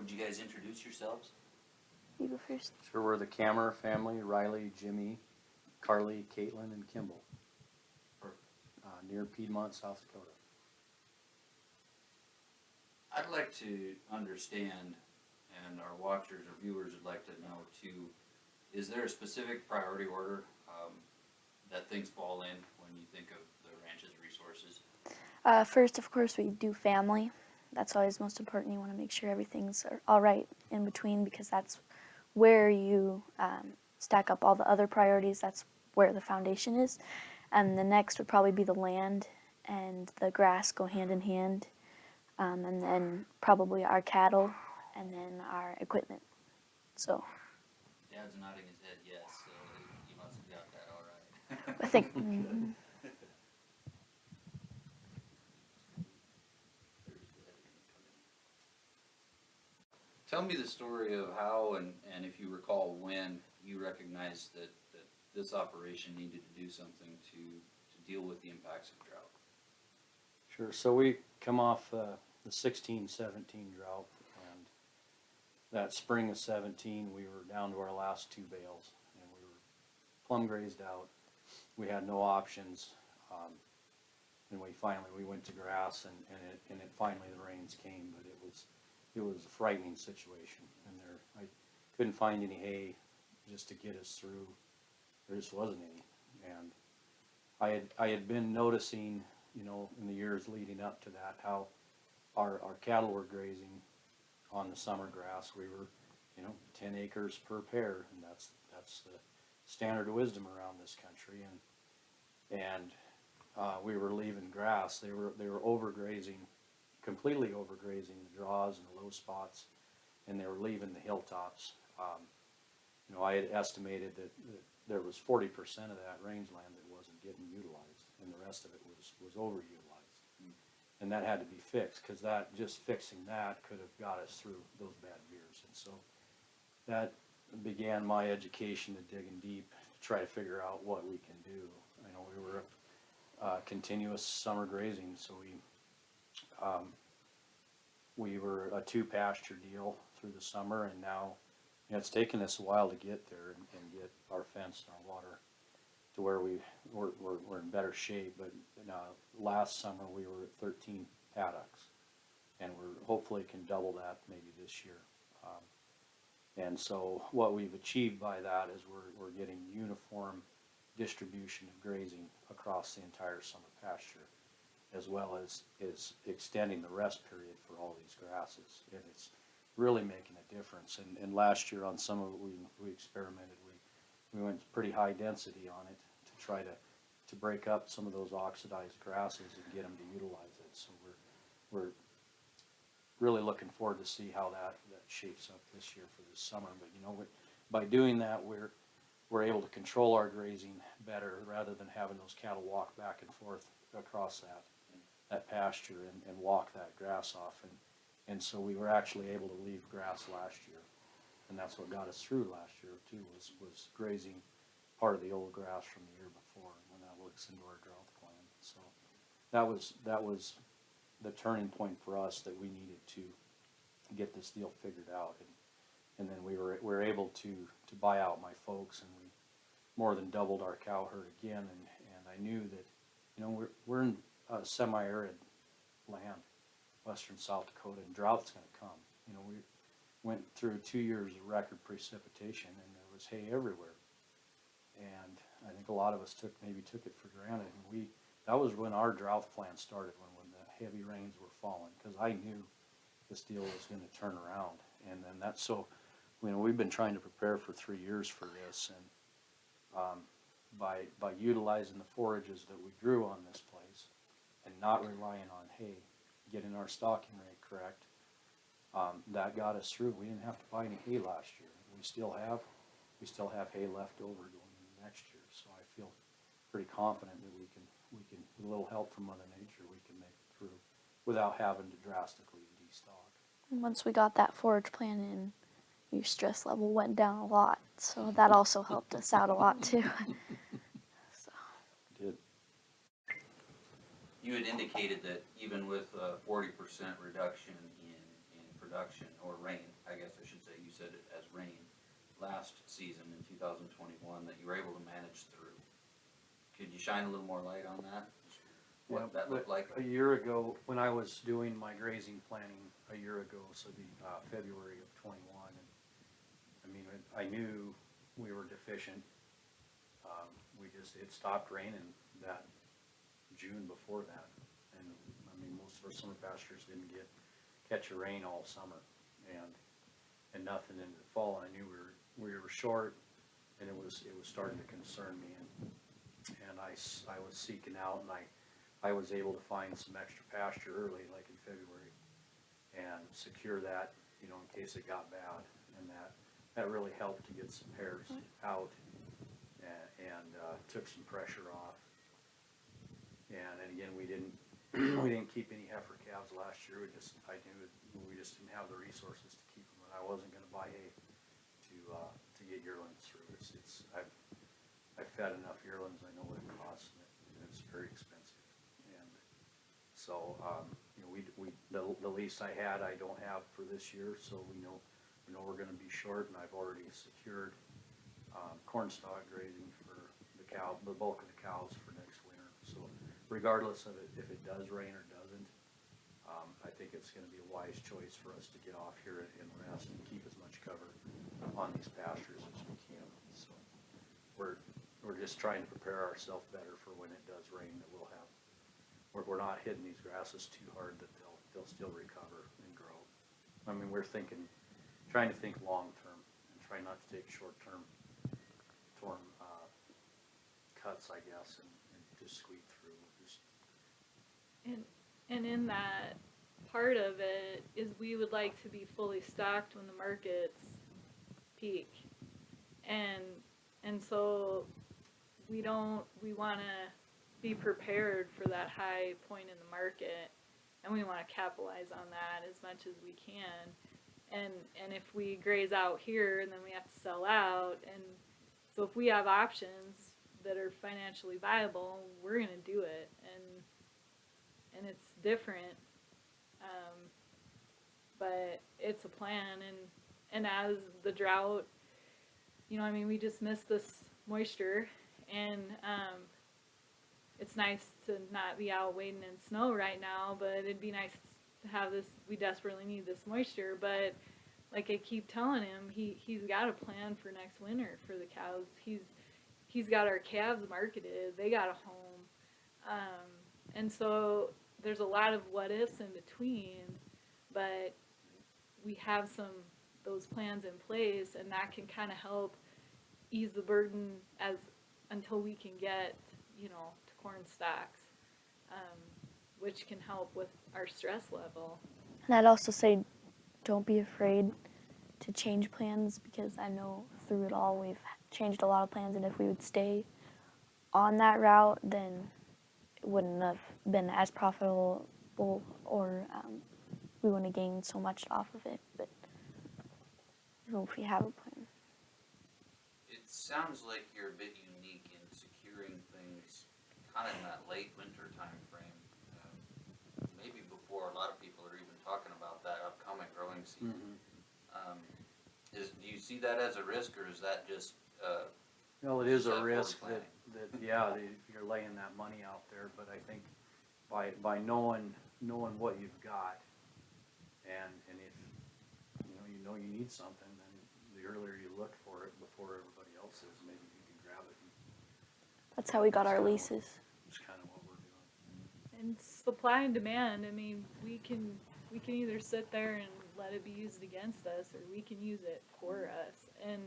Would you guys introduce yourselves? You go first. Sure, we're the Cammer family, Riley, Jimmy, Carly, Caitlin, and Kimball. Perfect. Uh, near Piedmont, South Dakota. I'd like to understand, and our watchers or viewers would like to know too, is there a specific priority order um, that things fall in when you think of the ranch's resources? Uh, first, of course, we do family. That's always most important. You want to make sure everything's all right in between because that's where you um, stack up all the other priorities. That's where the foundation is. And the next would probably be the land and the grass go hand in hand. Um, and then probably our cattle and then our equipment. So Dad's nodding his head yes, so you must have got that all right. I think. mm, Tell me the story of how and, and if you recall when you recognized that, that this operation needed to do something to, to deal with the impacts of drought. Sure, so we come off uh, the sixteen seventeen drought, and that spring of seventeen, we were down to our last two bales, and we were plumb grazed out. We had no options, um, and we finally, we went to grass, and, and it, and it finally, the rains came, but it was, it was a frightening situation, and there, I couldn't find any hay just to get us through, there just wasn't any, and I had, I had been noticing, you know, in the years leading up to that, how our, our cattle were grazing on the summer grass. We were, you know, ten acres per pair, and that's, that's the standard of wisdom around this country, and, and, uh, we were leaving grass, they were, they were overgrazing, completely overgrazing the draws and the low spots, and they were leaving the hilltops. Um, you know, I had estimated that, that there was forty percent of that rangeland that wasn't getting utilized, and the rest of it was, was overutilized. And that had to be fixed, cause that, just fixing that could have got us through those bad years, and so that began my education to digging deep, to try to figure out what we can do. I know we were, uh, continuous summer grazing, so we, um, we were a two pasture deal through the summer, and now, you know, it's taken us a while to get there and, and get our fence and our water to where we, we're, we're, we're in better shape, but, uh, last summer, we were at thirteen paddocks. And we're, hopefully can double that maybe this year. Um, And so what we've achieved by that is we're, we're getting uniform distribution of grazing across the entire summer pasture, as well as, is extending the rest period for all these grasses. And it's really making a difference. And, and last year on some of it, we, we experimented, we, we went pretty high density on it to try to, to break up some of those oxidized grasses and get them to utilize it. So we're, we're really looking forward to see how that, that shapes up this year for this summer. But, you know, we- by doing that, we're, we're able to control our grazing better rather than having those cattle walk back and forth across that, that pasture and, and walk that grass off. And, and so we were actually able to leave grass last year. And that's what got us through last year too, was, was grazing part of the old grass from the year before, when that works into our drought plan. So that was, that was the turning point for us that we needed to get this deal figured out. And, and then we were, we were able to, to buy out my folks and we more than doubled our cow herd again. And, and I knew that, you know, we're, we're in a semi-arid land, western South Dakota, and drought's gonna come. You know, we went through two years of record precipitation and there was hay everywhere. And I think a lot of us took, maybe took it for granted. And we, that was when our drought plan started, when, when the heavy rains were falling, cause I knew this deal was gonna turn around. And then that's so, you know, we've been trying to prepare for three years for this and, um, by, by utilizing the forages that we grew on this and not relying on hay, getting our stocking rate correct, um, that got us through. We didn't have to buy any hay last year. We still have, we still have hay left over going into next year. So I feel pretty confident that we can, we can, with a little help from Mother Nature, we can make it through without having to drastically destock. Once we got that forage plan in, your stress level went down a lot. So that also helped us out a lot too. so. Did, You had indicated that even with a forty percent reduction in, in production or rain, I guess I should say, you said it as rain last season in two thousand twenty-one that you were able to manage through. Could you shine a little more light on that? Yeah, What that but looked like? A year ago, when I was doing my grazing planning a year ago, so the, uh, February of twenty-one, and, I mean, I I knew we were deficient. Um, we just, it stopped raining that June before that, and, I mean, most of our summer pastures didn't get, catch a rain all summer, and, and nothing in the fall, I knew we were, we were short, and it was, it was starting to concern me, and, and I, I was seeking out, and I, I was able to find some extra pasture early, like in February, and secure that, you know, in case it got bad, and that, that really helped to get some hairs out, and, and, uh, took some pressure off. And, and again, we didn't, we didn't keep any heifer calves last year, we just, I knew, we just didn't have the resources to keep them, and I wasn't gonna buy hay to, uh, to get yearlings through, it's, it's, I've, I've fed enough yearlings, I know what it costs, and it- it's very expensive. And so, um, you know, we, we, the, the lease I had, I don't have for this year, so we know, we know we're gonna be short, and I've already secured, um, corn stalk grazing for the cow, the bulk of the cows for regardless of it, if it does rain or doesn't, um, I think it's gonna be a wise choice for us to get off here and rest and keep as much cover on these pastures as we can, so. We're, we're just trying to prepare ourselves better for when it does rain, that we'll have, we're, we're not hitting these grasses too hard that they'll, they'll still recover and grow. I mean, we're thinking, trying to think long-term and try not to take short-term torn, uh, cuts, I guess, and, and just just, And, and in that, part of it is we would like to be fully stocked when the markets peak. And, and so we don't, we wanna be prepared for that high point in the market. And we wanna capitalize on that as much as we can. And, and if we graze out here and then we have to sell out, and so if we have options that are financially viable, we're gonna do it. And, and it's different. Um, but it's a plan and, and as the drought, you know, I mean, we just miss this moisture and, um, it's nice to not be out wading in snow right now, but it'd be nice to have this, we desperately need this moisture, but like I keep telling him, he, he's got a plan for next winter for the cows. He's, he's got our calves marketed, they got a home. Um, and so there's a lot of what ifs in between, but we have some those plans in place, and that can kind of help ease the burden as until we can get you know to corn stocks, um, which can help with our stress level. And I'd also say, don't be afraid to change plans because I know through it all we've changed a lot of plans, and if we would stay on that route, then wouldn't have been as profitable, or um, we wouldn't have gained so much off of it. But you know, if we have a plan, It sounds like you're a bit unique in securing things kind of in that late winter timeframe. um, Maybe before a lot of people are even talking about that upcoming growing season. Um, Is, do you see that as a risk or is that just, uh, well, it is Is a risk that, planning? That, yeah, that you're laying that money out there, but I think by, by knowing, knowing what you've got, and, and if, you know, you know you need something, then the earlier you look for it before everybody else is, maybe you can grab it, and that's how we got our leases. it's kinda what we're doing. And supply and demand. I mean, we can we can either sit there and let it be used against us, or we can use it for us. And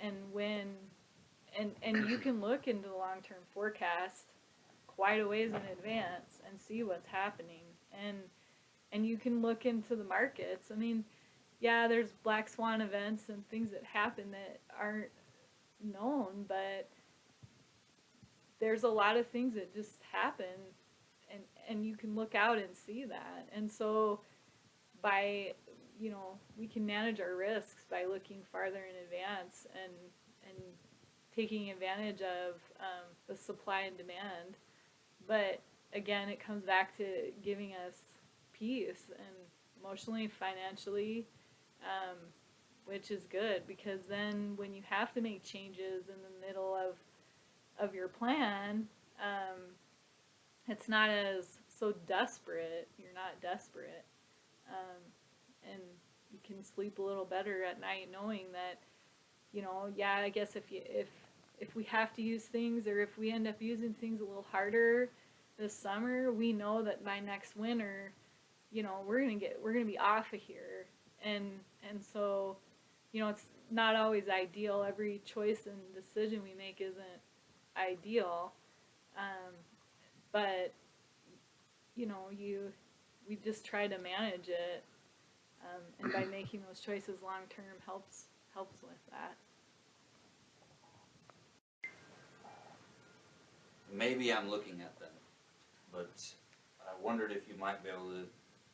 and when and and you can look into the long term forecast quite a ways in advance and see what's happening. And and you can look into the markets. I mean, yeah, there's black swan events and things that happen that aren't known, but there's a lot of things that just happen and and you can look out and see that and so by you know we can manage our risks by looking farther in advance and taking advantage of um, the supply and demand but again it comes back to giving us peace and emotionally, financially, um, which is good because then when you have to make changes in the middle of of your plan, um, it's not as so desperate. You're not desperate, um, and you can sleep a little better at night knowing that, you know, yeah, I guess if you if if we have to use things or if we end up using things a little harder this summer, we know that by next winter, you know, we're gonna get we're gonna be off of here, and and so, you know, it's not always ideal. Every choice and decision we make isn't ideal, um, but you know, you we just try to manage it, um, and by making those choices long term helps helps with that. Maybe I'm looking at them, but I wondered if you might be able to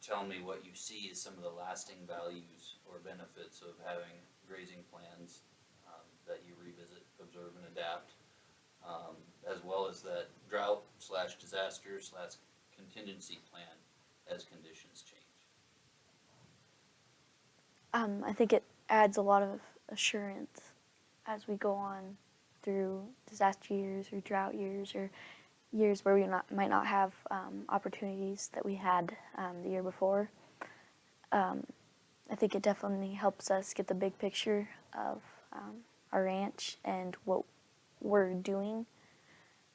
tell me what you see as some of the lasting values or benefits of having grazing plans um, that you revisit, observe, and adapt, um, as well as that drought slash disaster slash contingency plan as conditions change. Um, I think it adds a lot of assurance as we go on through disaster years or drought years or years where we not, might not have um, opportunities that we had um, the year before. Um, I think it definitely helps us get the big picture of um, our ranch and what we're doing.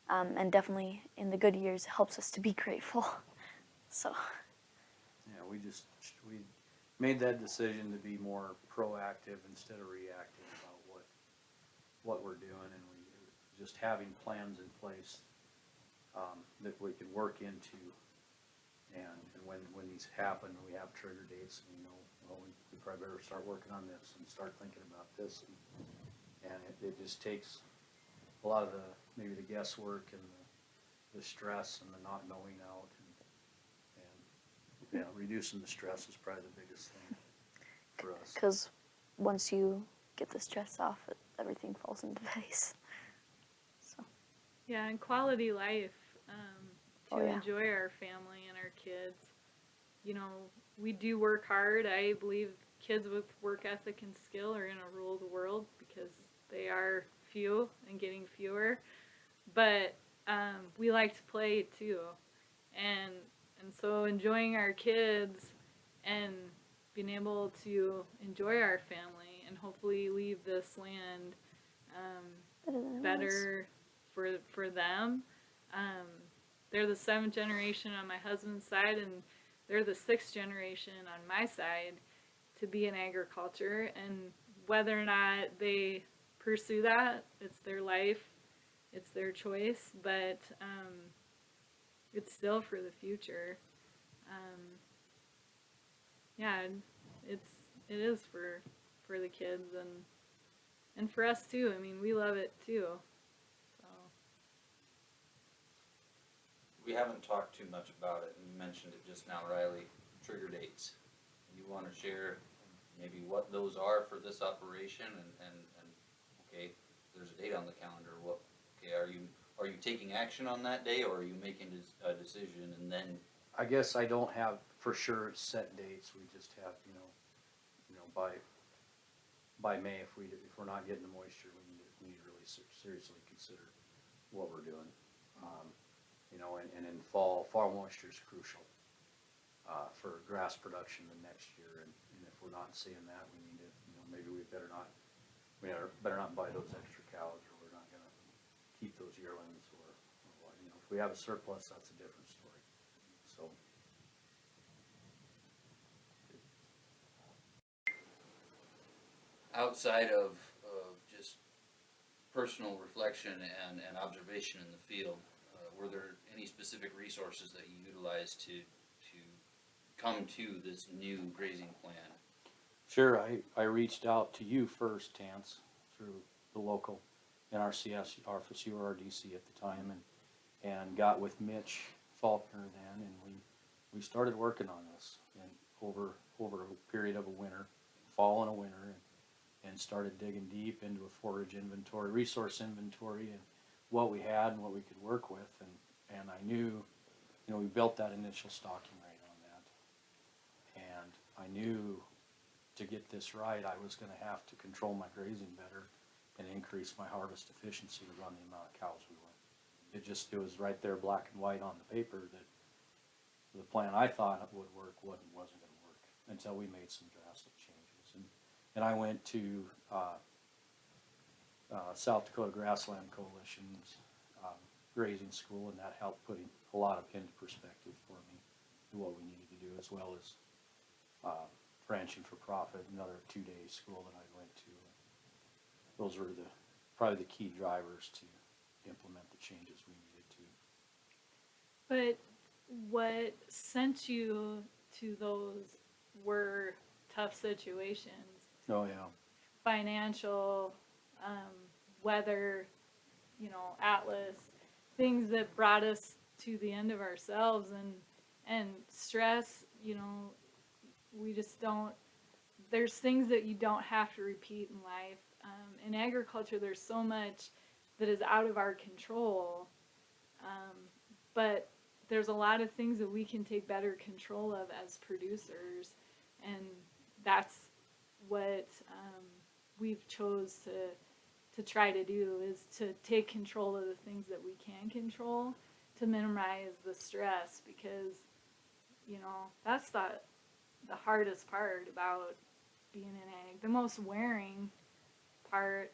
Um, and definitely in the good years, helps us to be grateful. So, Yeah, we just, we made that decision to be more proactive instead of reactive about what, what we're doing and just having plans in place, um, that we can work into. And, and when, when these happen, we have trigger dates and we know, well, we, we probably better start working on this and start thinking about this. And, and it, it just takes a lot of the, maybe the guesswork and the, the stress and the not knowing out and, yeah, reducing the stress is probably the biggest thing for us. because once you get the stress off, everything falls into place. Yeah, and quality life um, to Oh, yeah. enjoy our family and our kids. You know, we do work hard. I believe kids with work ethic and skill are going to rule the world because they are few and getting fewer. But um, we like to play too, and and so enjoying our kids and being able to enjoy our family and hopefully leave this land um, better than it was. better for for them. Um, they're the seventh generation on my husband's side, and they're the sixth generation on my side to be in agriculture. And whether or not they pursue that, it's their life, it's their choice, but um, it's still for the future. Um, yeah, it's it is for for the kids and and for us too. I mean, we love it too. So We haven't talked too much about it, and you mentioned it just now, Riley, trigger dates. You wanna share maybe what those are for this operation and, and, and, okay, there's a date on the calendar, what, okay, are you, are you taking action on that day, or are you making a, a decision and then, I guess I don't have for sure set dates, we just have, you know, you know, by, by May, if we, if we're not getting the moisture, we need to, we need to really ser- seriously consider what we're doing. Um, you know, and, and in fall, fall moisture is crucial, uh, for grass production the next year, and, and if we're not seeing that, we need to, you know, maybe we better not, we better, not buy those extra cows, or we're not gonna keep those yearlings, or, or what, you know, if we have a surplus, that's a different story, so. outside of, of just personal reflection and, and observation in the field, uh, were there any specific resources that you utilized to, to come to this new grazing plan? Sure, I, I reached out to you first, Tance, through the local NRCS office, our at the time, and, and got with Mitch Faulkner then, and we, we started working on this, and over, over a period of a winter, fall and a winter, and, and started digging deep into a forage inventory, resource inventory, and what we had and what we could work with, and, and I knew, you know, we built that initial stocking rate on that. And I knew to get this right, I was gonna have to control my grazing better and increase my harvest efficiency to run the amount of cows we want. It just, it was right there, black and white on the paper, that the plan I thought would work wasn't, wasn't gonna work, until we made some drastic changes. And, and I went to, uh, uh, South Dakota Grassland Coalition's, grazing school, and that helped put a lot of into perspective for me, what we needed to do, as well as, uh, ranching for profit, another two-day school that I went to. Those were the, probably the key drivers to implement the changes we needed to. But what sent you to those were tough situations, Oh, yeah. financial, um, weather, you know, Atlas, things that brought us to the end of ourselves and and stress. You know, we just don't. There's things that you don't have to repeat in life. Um, in agriculture, there's so much that is out of our control. Um, but there's a lot of things that we can take better control of as producers, and that's what um, we've chose to to try to do is to take control of the things that we can control to minimize the stress because you know that's the the hardest part about being an egg the most wearing part.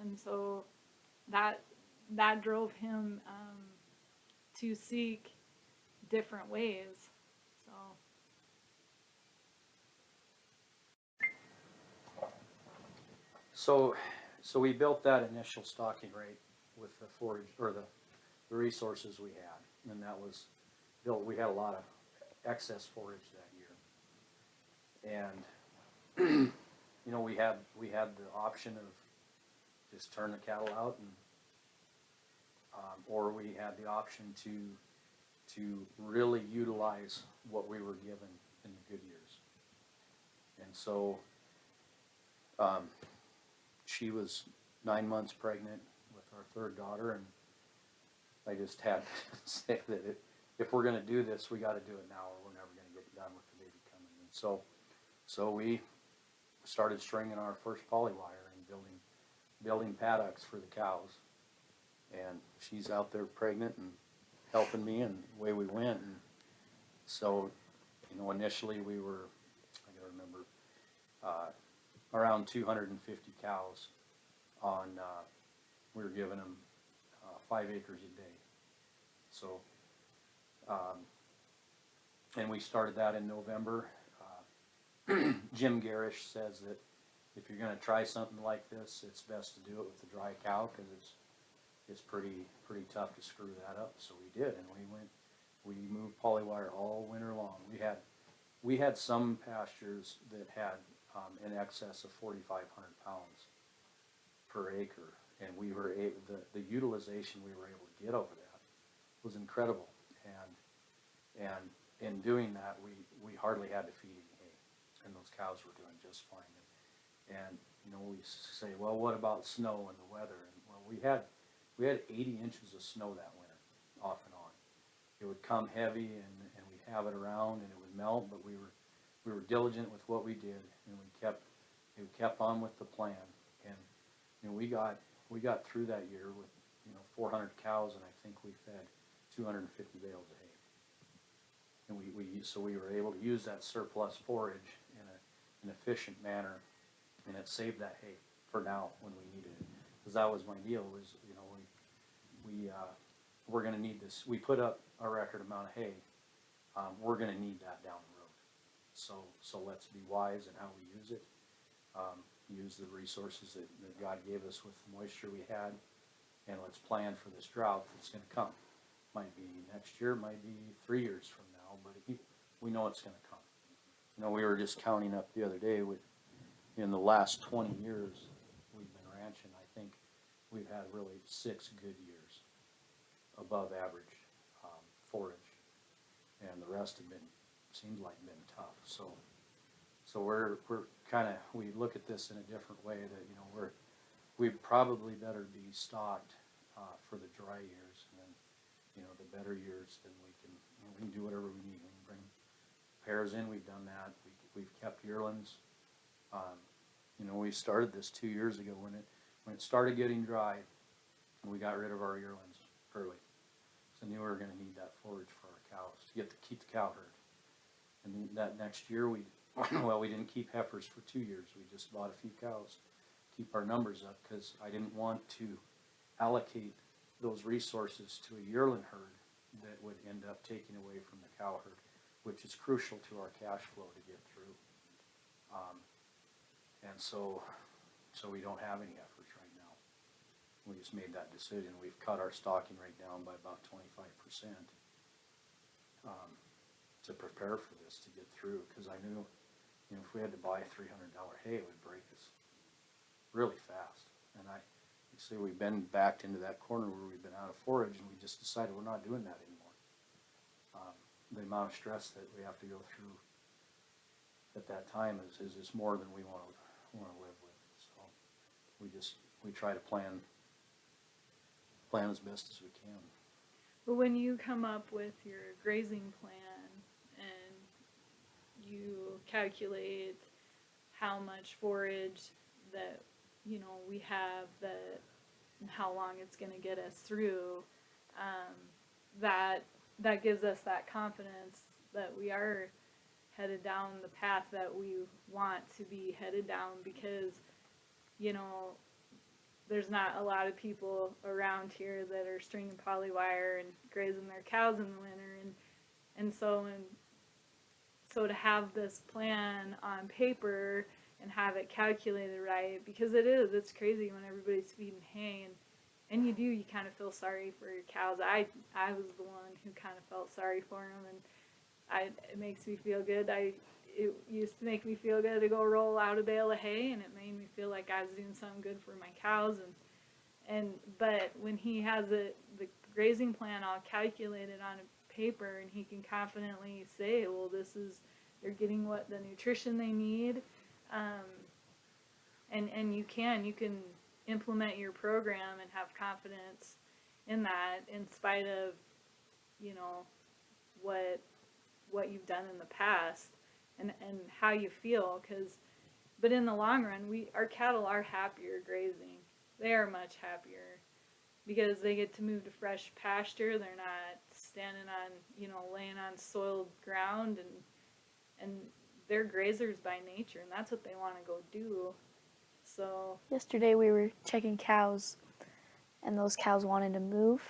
And so that that drove him um, to seek different ways so. So, so we built that initial stocking rate with the forage, or the, the resources we had, and that was built, we had a lot of excess forage that year. And, you know, we had, we had the option of just turn the cattle out and, um, or we had the option to, to really utilize what we were given in the good years. And so, um, she was nine months pregnant with our third daughter, and I just had to say that if, if we're gonna do this, we gotta do it now, or we're never gonna get done with the baby coming. And so, so we started stringing our first polywire and building, building paddocks for the cows. And she's out there pregnant and helping me, and away we went. And so, you know, initially we were, I gotta remember, uh, around two hundred and fifty cows on, uh, we were giving them, uh, five acres a day. So, um, and we started that in November. Uh, Jim Gerrish says that if you're gonna try something like this, it's best to do it with a dry cow, cause it's, it's pretty, pretty tough to screw that up, so we did, and we went, we moved polywire all winter long. We had, we had some pastures that had um, in excess of forty-five hundred pounds per acre. And we were a, the, the utilization we were able to get over that was incredible. And, and in doing that, we, we hardly had to feed any hay. And those cows were doing just fine. And, and, you know, we say, well, what about snow and the weather? And, well, we had, we had eighty inches of snow that winter, off and on. It would come heavy and, and we'd have it around and it would melt, but we were, we were diligent with what we did and we kept, we kept on with the plan. And, you know, we got, we got through that year with, you know, four hundred cows and I think we fed two hundred and fifty bales of hay. And we, we, so we were able to use that surplus forage in a, an efficient manner and it saved that hay for now when we needed it. Cause that was my deal was, you know, we, we, uh, we're gonna need this, we put up a record amount of hay. Um, we're gonna need that down the road. So, so let's be wise in how we use it. Um, use the resources that, that God gave us with the moisture we had. And let's plan for this drought that's gonna come. Might be next year, might be three years from now, but he, we know it's gonna come. You know, we were just counting up the other day with, in the last twenty years we've been ranching, I think we've had really six good years above average, um, forage. And the rest have been, seems like been tough, so. So we're, we're kinda, we look at this in a different way that, you know, we're, we probably better be stocked, uh, for the dry years and then, you know, the better years, then we can, you know, we can do whatever we need. We can bring pairs in, we've done that. We, we've kept yearlings. Um, you know, we started this two years ago when it, when it started getting dry, and we got rid of our yearlings early. So knew we were gonna need that forage for our cows, to get, to keep the cow herd. And that next year, we, well, we didn't keep heifers for two years, we just bought a few cows, keep our numbers up, cause I didn't want to allocate those resources to a yearling herd that would end up taking away from the cow herd, which is crucial to our cash flow to get through. Um, and so, so we don't have any heifers right now. We just made that decision, we've cut our stocking rate down by about twenty-five percent. Um, to prepare for this, to get through, cause I knew, you know, if we had to buy three hundred dollar hay, it would break us really fast. And I, you see, we've been backed into that corner where we've been out of forage and we just decided we're not doing that anymore. Um, the amount of stress that we have to go through at that time is, is more than we wanna, wanna live with, so. We just, we try to plan, plan as best as we can. But when you come up with your grazing plan you calculate how much forage that you know we have that how long it's going to get us through, um, that that gives us that confidence that we are headed down the path that we want to be headed down because you know there's not a lot of people around here that are stringing polywire and grazing their cows in the winter and and so and so to have this plan on paper and have it calculated right because it is it's crazy when everybody's feeding hay and and you do you kind of feel sorry for your cows. I i was the one who kind of felt sorry for them and i it makes me feel good. I it used to make me feel good to go roll out a bale of hay and it made me feel like I was doing something good for my cows and and but when he has it the grazing plan all calculated on a paper and he can confidently say well this is they're getting what the nutrition they need. Um, and and you can you can implement your program and have confidence in that in spite of you know what what you've done in the past and and how you feel. Because but in the long run we our cattle are happier grazing. They are much happier because they get to move to fresh pasture. They're not standing on you know laying on soiled ground and and they're grazers by nature and that's what they want to go do so Yesterday we were checking cows, and those cows wanted to move,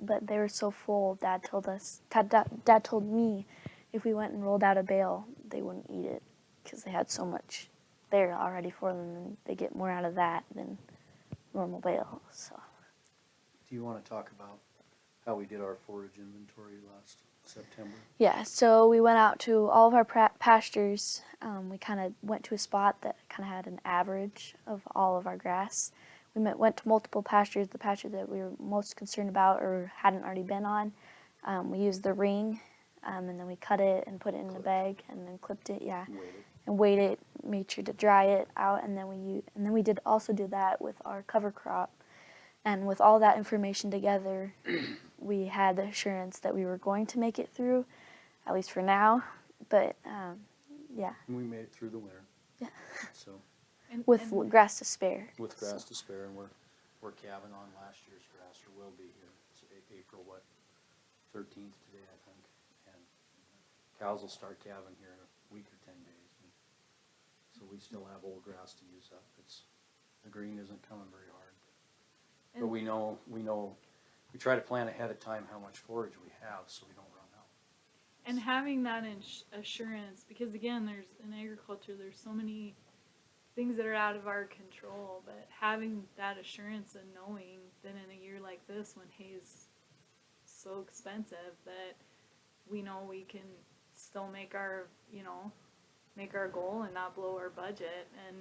but they were so full. Dad told us. Dad, dad, dad told me, if we went and rolled out a bale, they wouldn't eat it because they had so much there already for them, and they get more out of that than normal bale. So Do you wanna talk about how we did our forage inventory last September? yeah, so we went out to all of our pastures. Um, we kind of went to a spot that kind of had an average of all of our grass. We met, went to multiple pastures. The pasture that we were most concerned about or hadn't already been on, um, we used the ring, um, and then we cut it and put it in a bag and then clipped it. Yeah, and weighed it, made sure to dry it out, and then we and then we did also do that with our cover crop. And with all that information together, we had the assurance that we were going to make it through, at least for now. But um, yeah, And we made it through the winter. Yeah. So, and, with and grass to spare. with So- grass to spare, and we're, we're calving on last year's grass, or will be here, it's A- April, what, thirteenth today, I think. And cows will start calving here in a week or ten days. and So we still have old grass to use up, it's, the green isn't coming very hard. But we know, we know, we try to plan ahead of time how much forage we have, so we don't run out. and having that ins- assurance because again there's in agriculture there's so many things that are out of our control but having that assurance and knowing that in a year like this when hay's so expensive that we know we can still make our you know make our goal and not blow our budget and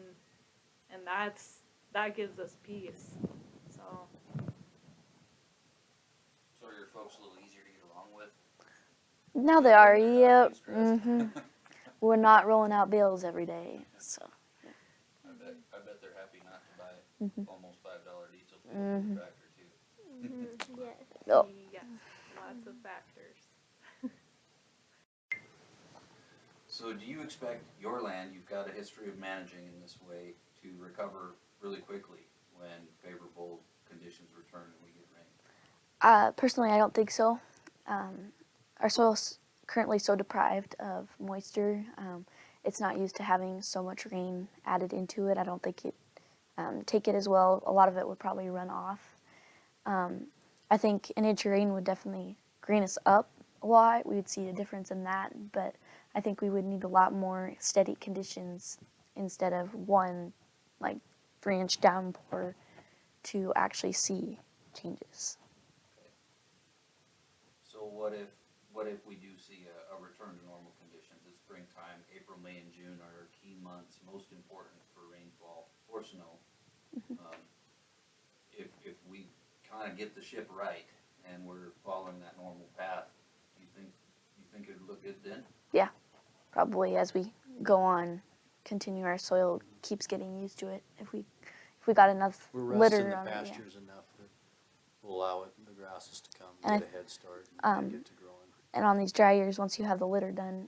and that's that gives us peace so So are your folks a little easier to get along with? Now they are. Yep. too stressed? hmm We're not rolling out bills every day. So I bet, I bet they're happy not to buy Mhm. almost five dollar diesel for Mhm. the tractor too. Oh. yes lots of factors So do you expect your land, you've got a history of managing in this way, to recover really quickly when favorable conditions return and we get rain? Uh, personally, I don't think so. Um, our soil's currently so deprived of moisture. Um, it's not used to having so much rain added into it. I don't think it um, take it as well. A lot of it would probably run off. Um, I think an inch of rain would definitely green us up a lot. We would see a difference in that, but I think we would need a lot more steady conditions instead of one like three inch downpour to actually see changes. So what if, what if we do see a, a return to normal conditions? It's springtime, April, May, and June are key months, most important for rainfall or snow. Um, If, if we kinda get the ship right and we're following that normal path, you think, you think it'd look good then? Yeah, probably as we go on, continue our soil keeps getting used to it. If we if we got enough We're litter resting the on it, yeah. pastures enough that will allow it, the grasses to come, And I get a head start, um, to. And on these dry years, once you have the litter done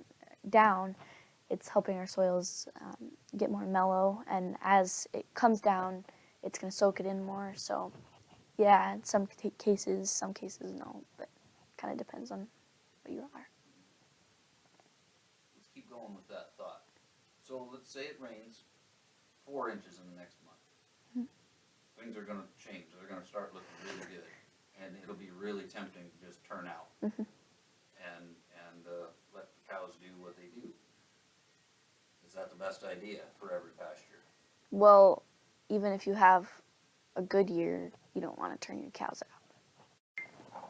down, it's helping our soils um, get more mellow. And as it comes down, it's going to soak it in more. So, yeah, in some cases, some cases no, but kind of depends on what you are. Let's keep going with that thought. So let's say it rains four inches in the next month. Things are gonna change, they're gonna start looking really good, and it'll be really tempting to just turn out. Mhm. And, and, uh, let the cows do what they do. Is that the best idea for every pasture? Well, even if you have a good year, you don't want to turn your cows out.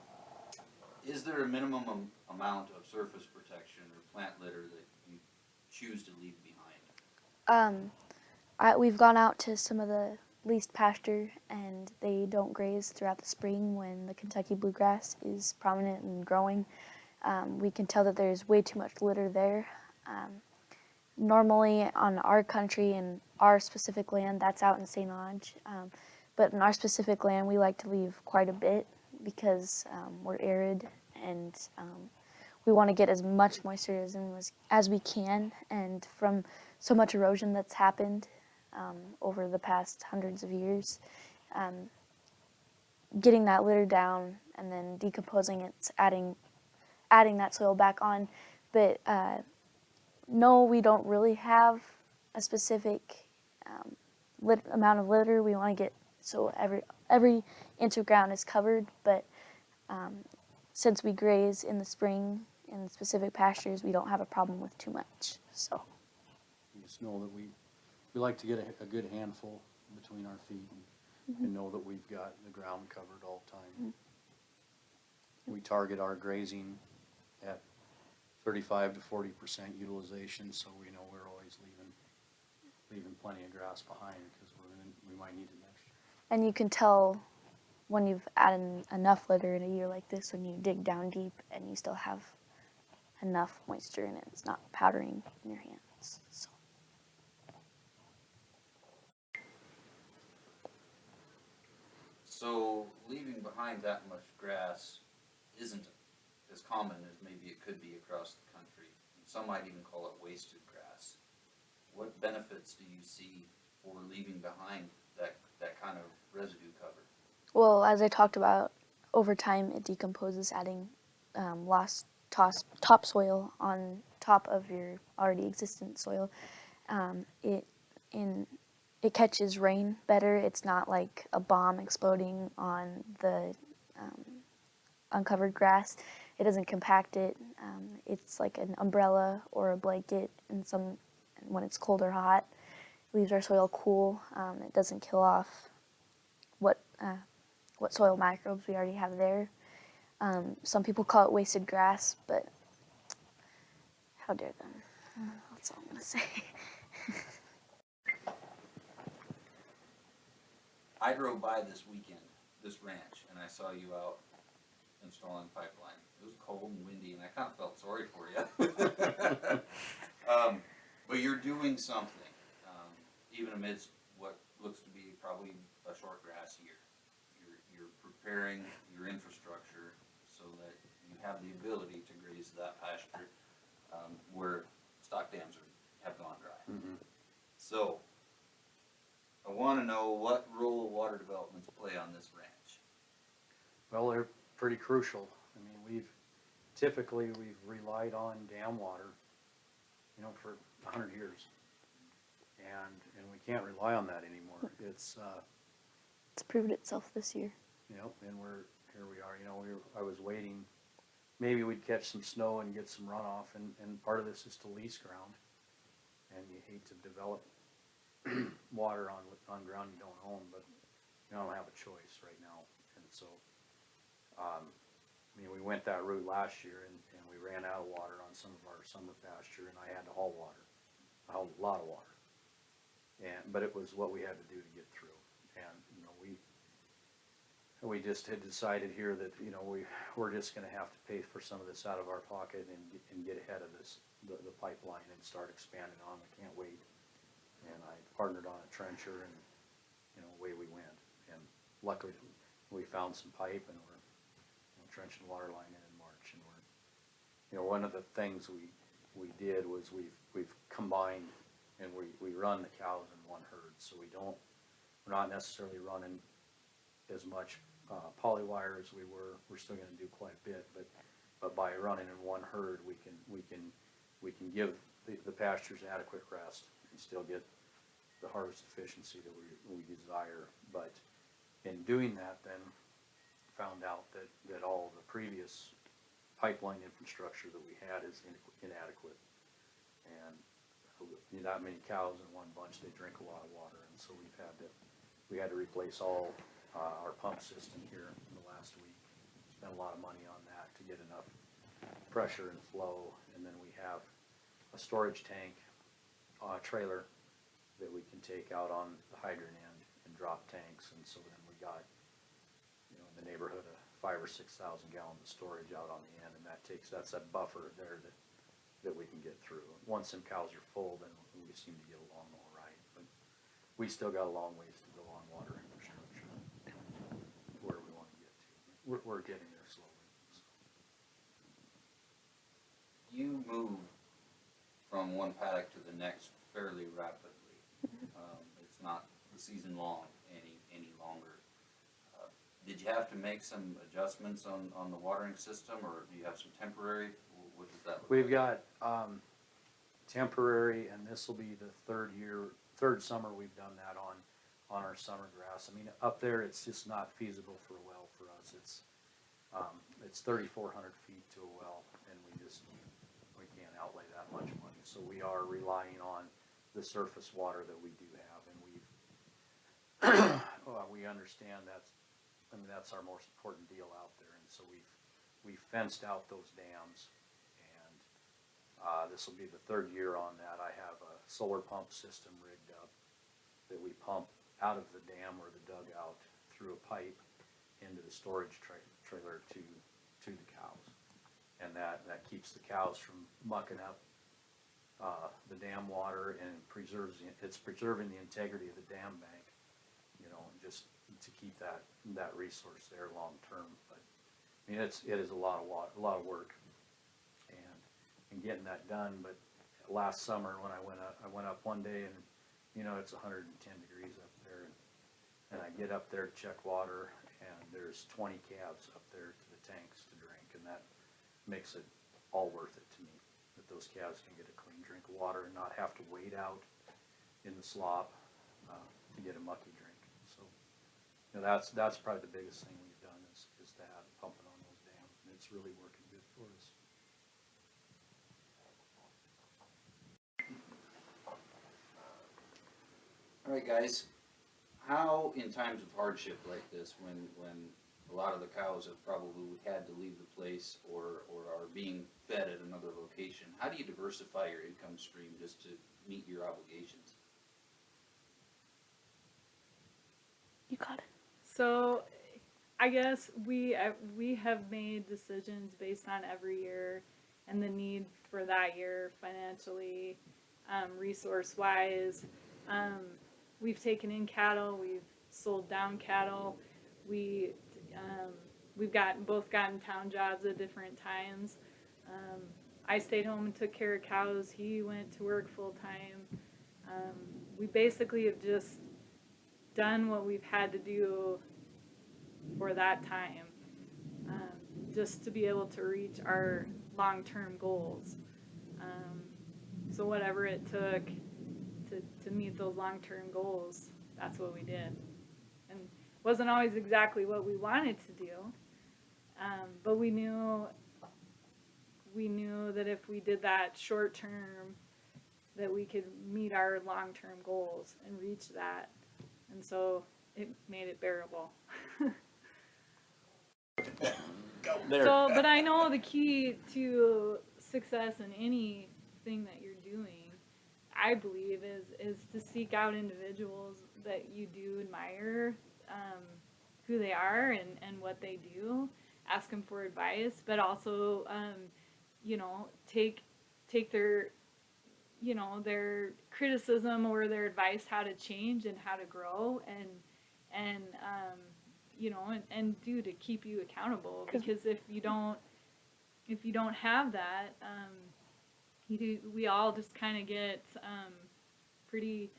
Is there a minimum am- amount of surface protection or plant litter that you choose to leave behind? Um, I, we've gone out to some of the leased pasture, and they don't graze throughout the spring when the Kentucky bluegrass is prominent and growing. Um, we can tell that there's way too much litter there. Um, normally, on our country and our specific land, that's out in St. Ange. Um, but in our specific land, we like to leave quite a bit because um, we're arid and um, we want to get as much moisture as, as we can. And from so much erosion that's happened um, over the past hundreds of years. Um, getting that litter down and then decomposing it, adding, adding that soil back on. But uh, no, we don't really have a specific um, amount of litter. We want to get so every every inch of ground is covered. But um, since we graze in the spring in specific pastures, we don't have a problem with too much. So. You Just know that we, we like to get a, a good handful between our feet and, and mm-hmm. know that we've got the ground covered all the time. Mm-hmm. We target our grazing at thirty-five to forty percent utilization, so we know we're always leaving, leaving plenty of grass behind, cause we're gonna, we might need it next year. And you can tell when you've added enough litter in a year like this when you dig down deep and you still have enough moisture in it. It's not powdering in your hands. So. So leaving behind that much grass isn't as common as maybe it could be across the country. Some might even call it wasted grass. What benefits do you see for leaving behind that, that kind of residue cover? Well, as I talked about, over time it decomposes, adding um, lost topsoil on top of your already existent soil. Um, it in it catches rain better. It's not like a bomb exploding on the um, uncovered grass. It doesn't compact it. Um, it's like an umbrella or a blanket, and some when it's cold or hot, It leaves our soil cool. Um, it doesn't kill off what uh, what soil microbes we already have there. Um, some people call it wasted grass, but how dare them? That's all I'm gonna say. I drove by this weekend, this ranch, and I saw you out installing pipeline. It was cold and windy, and I kind of felt sorry for you. um, but you're doing something, um, even amidst what looks to be probably a short grass year. You're, you're preparing your infrastructure so that you have the ability to graze that pasture um, where stock dams are have gone dry. So, I wanna know what role water developments play on this ranch. Well, they're pretty crucial. I mean, we've, typically, we've relied on dam water, you know, for hundred years. And, and we can't rely on that anymore. It's, uh, It's proved itself this year. you know, and we're, here we are, you know, we were, I was waiting, maybe we'd catch some snow and get some runoff, and, and part of this is to lease ground. And you hate to develop water on, on ground you don't own, but you don't have a choice right now, and so, um, I mean, we went that route last year, and, and we ran out of water on some of our summer pasture, and I had to haul water, I hauled a lot of water. And, but it was what we had to do to get through, and, you know, we, we just had decided here that, you know, we, we're just gonna have to pay for some of this out of our pocket and, and get ahead of this, the, the pipeline and start expanding on, we can't wait. And I partnered on a trencher and, you know, away we went. And luckily, we found some pipe and we're, you know, trenching water line in in March and we're, you know, one of the things we, we did was we've, we've combined and we, we run the cows in one herd, so we don't, we're not necessarily running as much, uh, polywire as we were, we're still gonna do quite a bit, but, but by running in one herd, we can, we can, we can give the, the pastures adequate rest and still get the harvest efficiency that we, we desire, but in doing that, then found out that, that all the previous pipeline infrastructure that we had is in- inadequate. And that many cows in one bunch, they drink a lot of water, and so we've had to, we had to replace all, uh, our pump system here in the last week. Spent a lot of money on that to get enough pressure and flow, and then we have a storage tank, uh, trailer that we can take out on the hydrant end and drop tanks, and so then we got, you know, in the neighborhood of five or six thousand gallons of storage out on the end, and that takes, that's that buffer there that, that we can get through. Once them cows are full, then we seem to get along all right, but we still got a long ways to go on water infrastructure, where we wanna get to. We're, we're getting there slowly, so. You move from one paddock to the next fairly rapidly. Um, it's not the season long any, any longer. Uh, Did you have to make some adjustments on, on the watering system, or do you have some temporary, Wh- what does that look? We've got, um, temporary, and this'll be the third year, third summer we've done that on, on our summer grass. I mean, up there, it's just not feasible for a well for us. It's, um, it's thirty-four hundred feet to a well, and we just, we can't outlay that much money. So we are relying on the surface water that we do have, well, we understand that's, I mean, that's our most important deal out there, and so we've, we've fenced out those dams, and uh, this will be the third year on that. I have a solar pump system rigged up that we pump out of the dam or the dugout through a pipe into the storage tra- trailer to, to the cows. And that, that keeps the cows from mucking up, uh, the dam water and preserves, the- it's preserving the integrity of the dam bank, just to keep that, that resource there long-term. But, I mean, it's, it is a lot of wa, a lot of work and, and getting that done, but last summer when I went up, I went up one day and, you know, it's hundred and ten degrees up there. and And I get up there to check water and there's twenty calves up there to the tanks to drink and that makes it all worth it to me. That those calves can get a clean drink of water and not have to wait out in the slop, uh, to get a mucky drink. You know, that's, that's probably the biggest thing we've done is, is to have pumping on those dams and it's really working good for us. All right, guys, how, in times of hardship like this, when, when a lot of the cows have probably had to leave the place or, or are being fed at another location, how do you diversify your income stream just to meet your obligations? You got it. So, I guess we we have made decisions based on every year and the need for that year financially, um, resource wise. Um, we've taken in cattle, we've sold down cattle, we um, we've gotten both gotten town jobs at different times. Um, I stayed home and took care of cows. He went to work full time. Um, we basically have just done what we've had to do for that time, um, just to be able to reach our long-term goals. Um, so whatever it took to, to meet those long-term goals, that's what we did. And wasn't always exactly what we wanted to do, um, but we knew we knew that if we did that short term, that we could meet our long term goals and reach that, and so it made it bearable. There. So, but I know the key to success in anything that you're doing, I believe, is is to seek out individuals that you do admire, um, who they are and and what they do. Ask them for advice, but also, um, you know, take take their, you know, their criticism or their advice how to change and how to grow and and um, you know and, and do to keep you accountable. Because if you don't if you don't have that um, you do, we all just kind of get um, pretty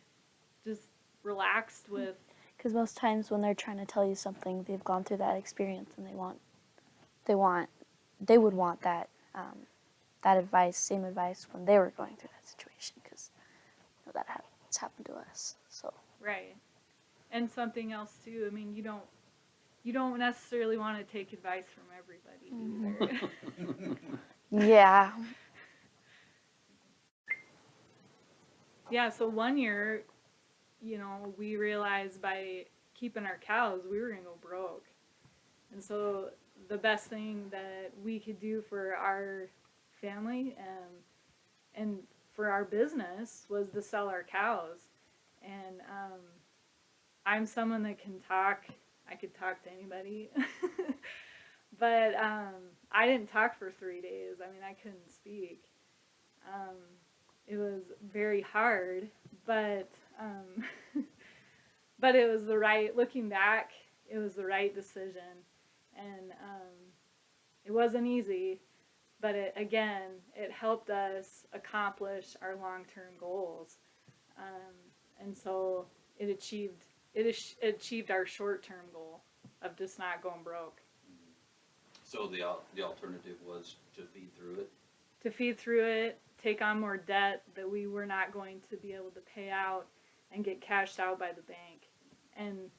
just relaxed with Because most times when they're trying to tell you something, they've gone through that experience and they want, they want, they would want that, um, that advice, same advice when they were going through that situation. Because you know, that ha- it's happened to us. So right and something else too i mean you don't you don't necessarily want to take advice from everybody either mm-hmm. yeah, Yeah, so one year, you know, we realized by keeping our cows, we were gonna go broke. And so the best thing that we could do for our family um, and for our business was to sell our cows. And um, I'm someone that can talk. I could talk to anybody. but um, I didn't talk for three days. I mean, I couldn't speak. Um, it was very hard, but um, but it was the right. Looking back, it was the right decision, and um, it wasn't easy, but it again it helped us accomplish our long-term goals, um, and so it achieved it achieved our short-term goal of just not going broke. So the the alternative was to feed through it. to feed through it, take on more debt that we were not going to be able to pay out and get cashed out by the bank. And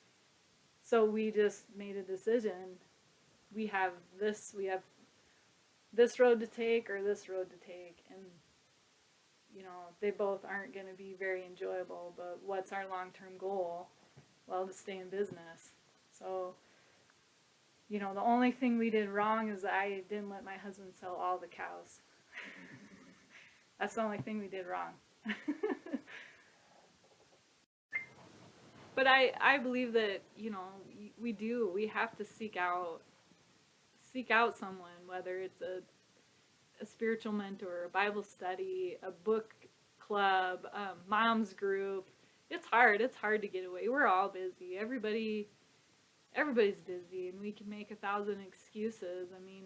so we just made a decision. We have this, we have this road to take or this road to take. And, you know, they both aren't going to be very enjoyable, but what's our long term goal? Well, to stay in business. So, you know, the only thing we did wrong is I didn't let my husband sell all the cows. That's the only thing we did wrong. but I, I believe that, you know, we do, we have to seek out, seek out someone, whether it's a, a spiritual mentor, a Bible study, a book club, um, mom's group. It's hard. It's hard to get away. We're all busy. Everybody, everybody's busy, and we can make a thousand excuses. I mean,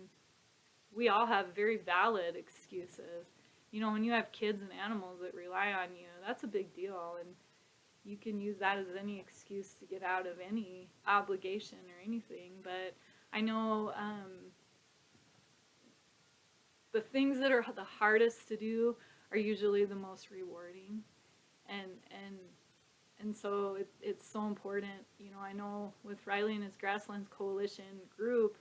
we all have very valid excuses. You know, when you have kids and animals that rely on you, that's a big deal, and you can use that as any excuse to get out of any obligation or anything. But I know um, the things that are the hardest to do are usually the most rewarding, and and and so it, it's so important. You know, I know with Riley and his Grasslands Coalition group,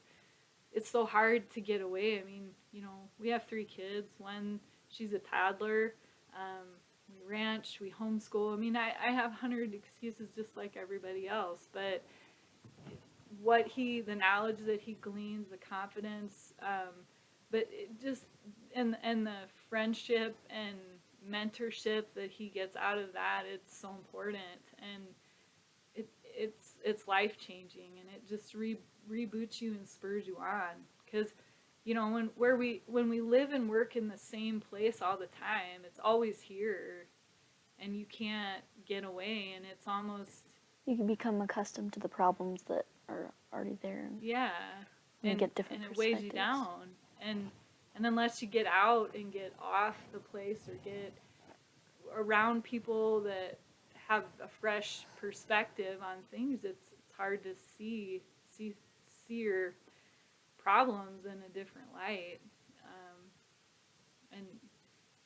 it's so hard to get away. I mean, you know, we have three kids. One, she's a toddler. Um, we ranch, we homeschool. I mean, I, I have hundred excuses just like everybody else, but what he, the knowledge that he gleans, the confidence, um, but just, and, and the friendship and mentorship that he gets out of that, it's so important. And it, it's, it's life changing and it just re, reboots you and spurs you on. Cause you know when where we when we live and work in the same place all the time it's always here and you can't get away and it's almost you can become accustomed to the problems that are already there. Yeah And get different and it weighs you down and and unless you get out and get off the place or get around people that have a fresh perspective on things, it's, it's hard to see, see, see your problems in a different light. Um, and,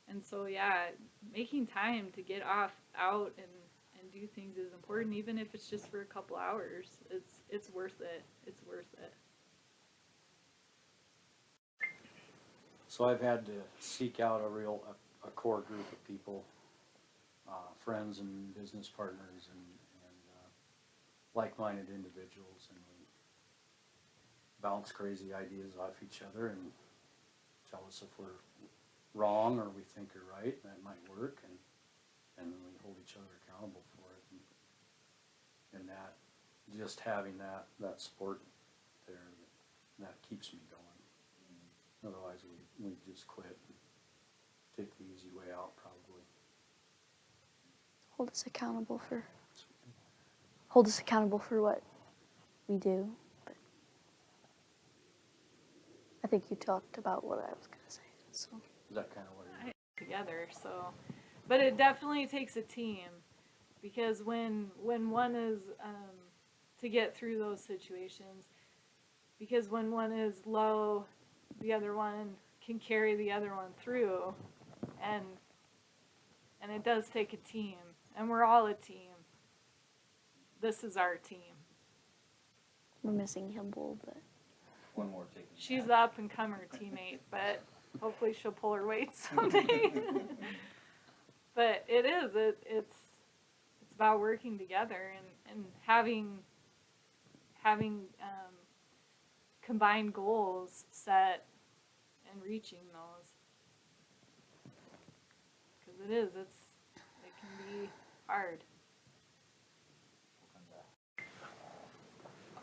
and so, yeah, making time to get off, out and, and do things is important, even if it's just for a couple hours. It's, it's worth it. It's worth it. So I've had to seek out a real, a, a core group of people, uh, friends and business partners and, and, uh, like-minded individuals and we bounce crazy ideas off each other and tell us if we're wrong or we think you're right, that might work and, and then we hold each other accountable for it. And, and that, just having that, that support there, that keeps me going. Otherwise, we, we just quit and take the easy way out probably. Hold us accountable for hold us accountable for what we do. But I think you talked about what I was gonna say. So Is that kinda what it is? together so but it definitely takes a team because when when one is um, to get through those situations. Because when one is low the other one can carry the other one through. And and it does take a team. And we're all a team. This is our team. We're missing Kimball, but. One more taking. she's the up and comer teammate, but hopefully she'll pull her weight someday. but it is it, it's it's about working together and, and having having um, combined goals set and reaching those because it is it's it can be hard.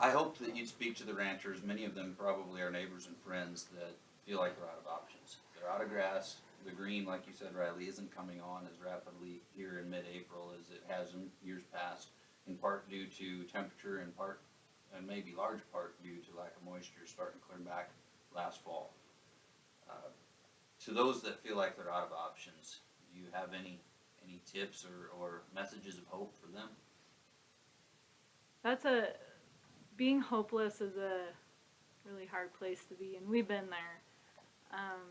I hope that you'd speak to the ranchers, many of them probably are neighbors and friends that feel like they're out of options. They're out of grass, the green, like you said, Riley, isn't coming on as rapidly here in mid-April as it has in years past, in part due to temperature, in part, and maybe large part due to lack of moisture starting to clear back last fall. Uh, To those that feel like they're out of options, do you have any, any tips or, or messages of hope for them? That's a being hopeless is a really hard place to be, and we've been there. Um,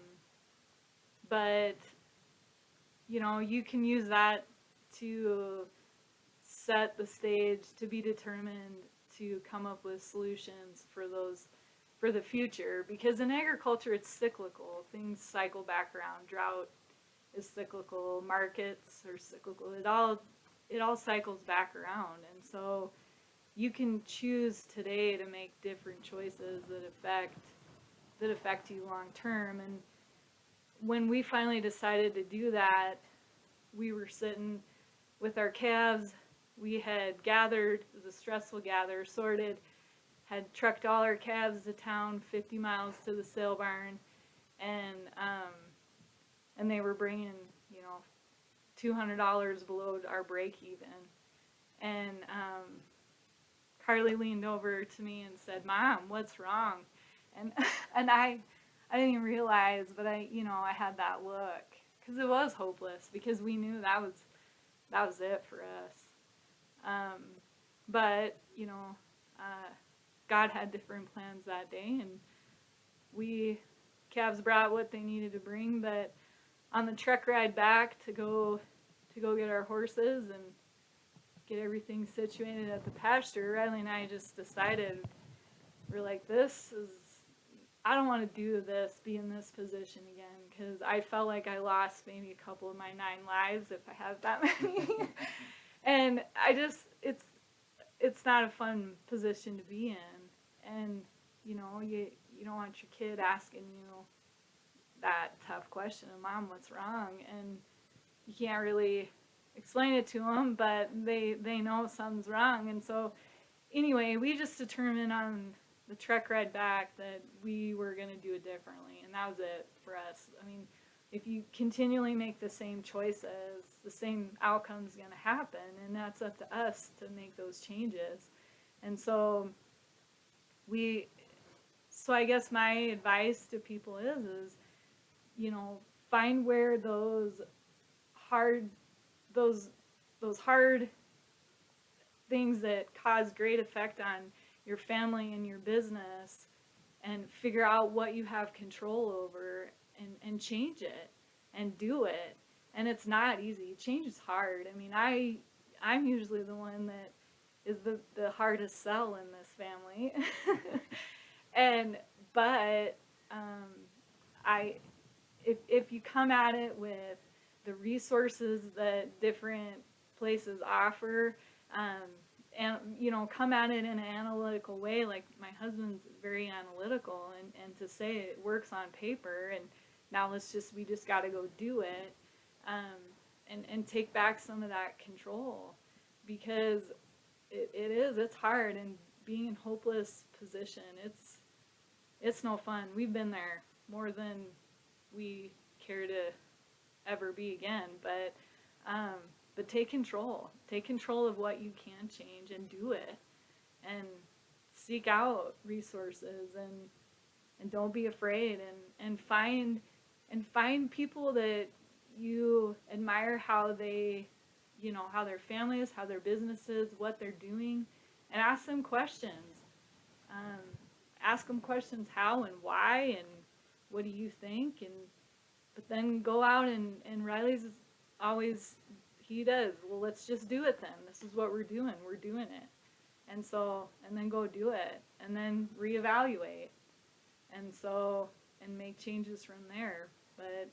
but you know, you can use that to set the stage to be determined to come up with solutions for those for the future. Because in agriculture it's cyclical. Things cycle back around drought is cyclical. Markets are cyclical. It all it all cycles back around and so you can choose today to make different choices that affect that affect you long term. And when we finally decided to do that we were sitting with our calves we had gathered it was a stressful gather sorted had trucked all our calves to town 50 miles to the sale barn and um and they were bringing you know $200 below our break even and um Carly leaned over to me and said, "Mom, what's wrong?" And and I I didn't even realize, but I you know I had that look because it was hopeless because we knew that was that was it for us. Um, but you know, uh, God had different plans that day, and we calves brought what they needed to bring. But on the truck ride back to go to go get our horses and get everything situated at the pasture, Riley and I just decided we're like, this is, I don't want to do this, be in this position again, because I felt like I lost maybe a couple of my nine lives if I have that many. And I just, it's, it's not a fun position to be in. And, you know, you, you don't want your kid asking you that tough question of, Mom, what's wrong? And you can't really explain it to them, but they they know something's wrong, and so anyway, we just determined on the truck ride back that we were gonna do it differently, and that was it for us. I mean, if you continually make the same choices, the same outcome's gonna happen, and that's up to us to make those changes. And so we, so I guess my advice to people is, is you know, find where those hard those those hard things that cause great effect on your family and your business and figure out what you have control over and, and change it and do it. And it's not easy. Change is hard. I mean, I I'm usually the one that is the, the hardest sell in this family. and but um, I if if you come at it with the resources that different places offer, um, and you know, come at it in an analytical way. Like my husband's very analytical, and and to say it works on paper, and now let's just we just got to go do it, um, and and take back some of that control, because it, it is it's hard and being in hopeless position. It's it's no fun. We've been there more than we care to ever be again, but um, but take control. Take control of what you can change and do it, and seek out resources and and don't be afraid and and find and find people that you admire how they you know how their families how their businesses what they're doing and ask them questions. Um, ask them questions how and why and what do you think and but then go out and and riley's always he does well let's just do it then. This is what we're doing we're doing it. And so and then go do it and then reevaluate. And so and make changes from there but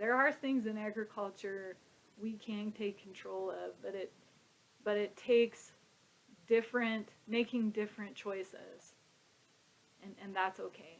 there are things in agriculture we can take control of but it but it takes different making different choices. And and that's okay